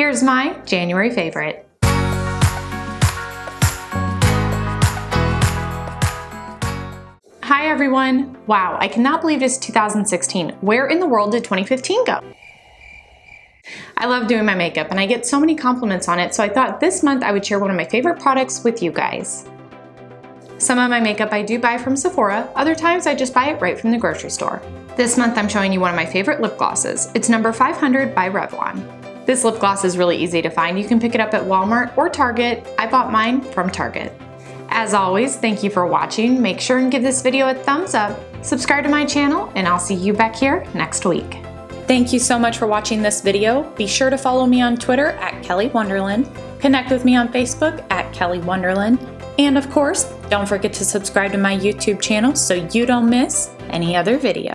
Here's my January favorite. Hi everyone! Wow, I cannot believe it's 2016. Where in the world did 2015 go? I love doing my makeup and I get so many compliments on it, so I thought this month I would share one of my favorite products with you guys. Some of my makeup I do buy from Sephora, other times I just buy it right from the grocery store. This month I'm showing you one of my favorite lip glosses. It's number 500 by Revlon. This lip gloss is really easy to find. You can pick it up at Walmart or Target. I bought mine from Target. As always, thank you for watching. Make sure and give this video a thumbs up, subscribe to my channel, and I'll see you back here next week. Thank you so much for watching this video. Be sure to follow me on Twitter at Kelly Wonderland, connect with me on Facebook at Kelly Wonderland, and of course, don't forget to subscribe to my YouTube channel so you don't miss any other video.